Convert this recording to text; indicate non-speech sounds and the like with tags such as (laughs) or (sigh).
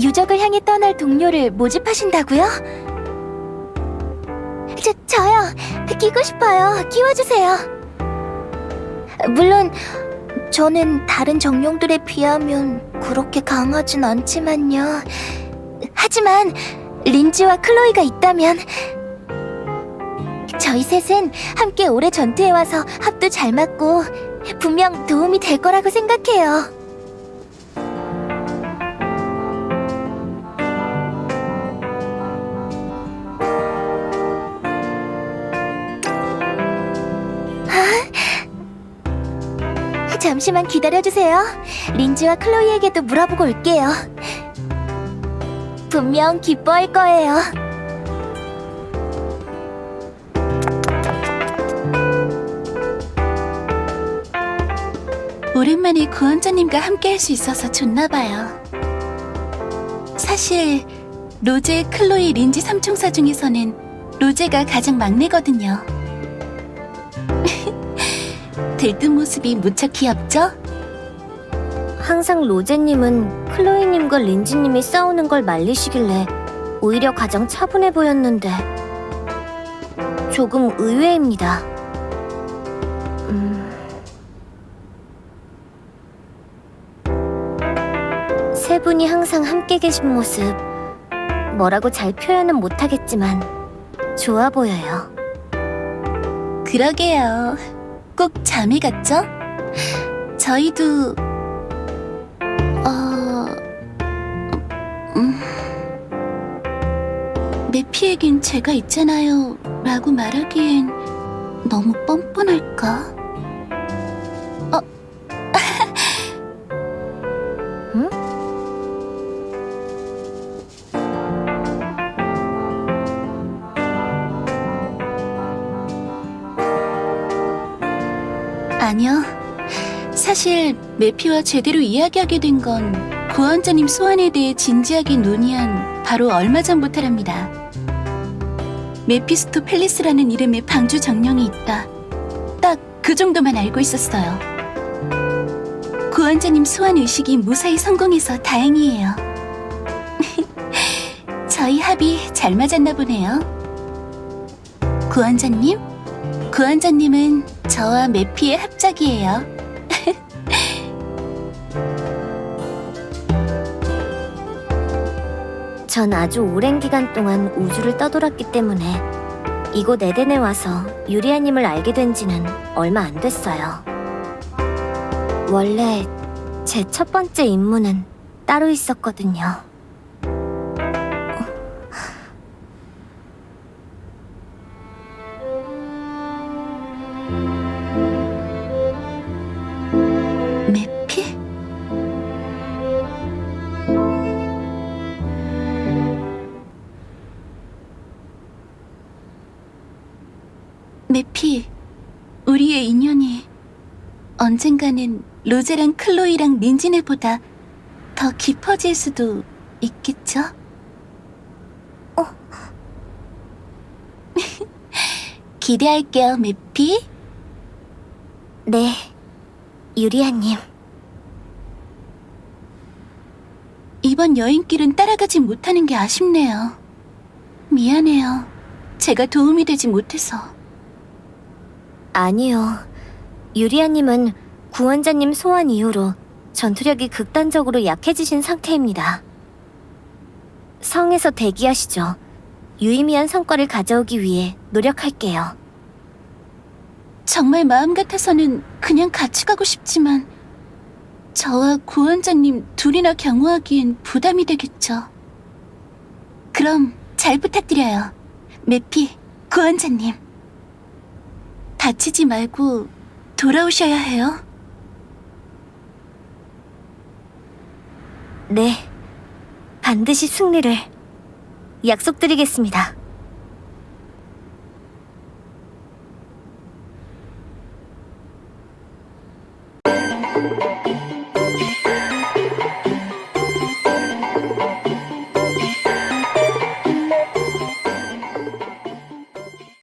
유적을 향해 떠날 동료를 모집하신다고요? 저, 저요. 끼고 싶어요. 끼워주세요. 물론 저는 다른 정령들에 비하면 그렇게 강하진 않지만요. 하지만 린지와 클로이가 있다면 저희 셋은 함께 오래 전투해와서 합도 잘 맞고 분명 도움이 될 거라고 생각해요. 잠시만 기다려주세요. 린지와 클로이에게도 물어보고 올게요. 분명 기뻐할 거예요. 오랜만에 구원자님과 함께 할 수 있어서 좋나봐요. 사실 로제, 클로이, 린지 삼총사 중에서는 로제가 가장 막내거든요. 들뜬 모습이 무척 귀엽죠? 항상 로제님은 클로이님과 린지님이 싸우는 걸 말리시길래 오히려 가장 차분해 보였는데 조금 의외입니다. 음... 세 분이 항상 함께 계신 모습 뭐라고 잘 표현은 못하겠지만 좋아 보여요. 그러게요. 꼭 자매 같죠? 저희도 어... 음... 메피에겐 제가 있잖아요 라고 말하기엔 너무 뻔뻔할까? 아니요. 사실 메피와 제대로 이야기하게 된건 구원자님 소환에 대해 진지하게 논의한 바로 얼마 전부터랍니다. 메피스토 펠리스라는 이름의 방주 정령이 있다. 딱 그 정도만 알고 있었어요. 구원자님 소환 의식이 무사히 성공해서 다행이에요. (laughs) 저희 합이 잘 맞았나 보네요. 구원자님? 구원자님은 저와 메피의 합작이에요. (laughs) 전 아주 오랜 기간 동안 우주를 떠돌았기 때문에 이곳 에덴에 와서 유리아님을 알게 된 지는 얼마 안 됐어요. 원래 제 첫 번째 임무는 따로 있었거든요. 메피? 메피, 우리의 인연이 언젠가는 로제랑 클로이랑 린지네보다 더 깊어질 수도 있겠죠? 어. (laughs) 기대할게요, 메피. 네, 유리아님. 이번 여행길은 따라가지 못하는 게 아쉽네요. 미안해요. 제가 도움이 되지 못해서. 아니요. 유리아님은 구원자님 소환 이후로 전투력이 극단적으로 약해지신 상태입니다. 성에서 대기하시죠. 유의미한 성과를 가져오기 위해 노력할게요. 정말 마음 같아서는 그냥 같이 가고 싶지만 저와 구원자님 둘이나 경호하기엔 부담이 되겠죠. 그럼 잘 부탁드려요. 메피, 구원자님. 다치지 말고 돌아오셔야 해요. 네, 반드시 승리를 약속드리겠습니다.